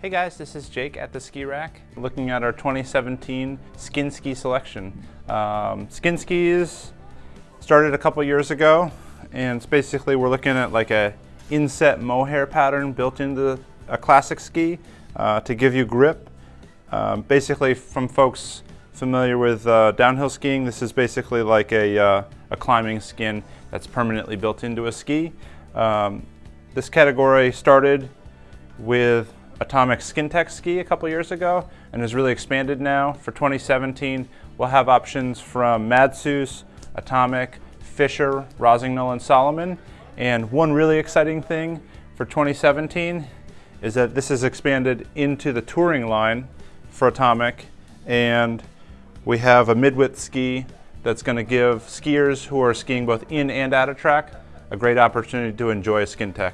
Hey guys, this is Jake at the Ski Rack, looking at our 2017 skin ski selection. Um, skin skis started a couple years ago, and it's basically we're looking at like a inset mohair pattern built into a classic ski uh, to give you grip. Um, basically, from folks familiar with uh, downhill skiing, this is basically like a, uh, a climbing skin that's permanently built into a ski. Um, this category started with Atomic Skintec ski a couple years ago and has really expanded now. For 2017, we'll have options from Madshus, Atomic, Fischer, Rossignol, and Salomon. And one really exciting thing for 2017 is that this has expanded into the touring line for Atomic and we have a mid-width ski that's going to give skiers who are skiing both in and out of track a great opportunity to enjoy a Skintec.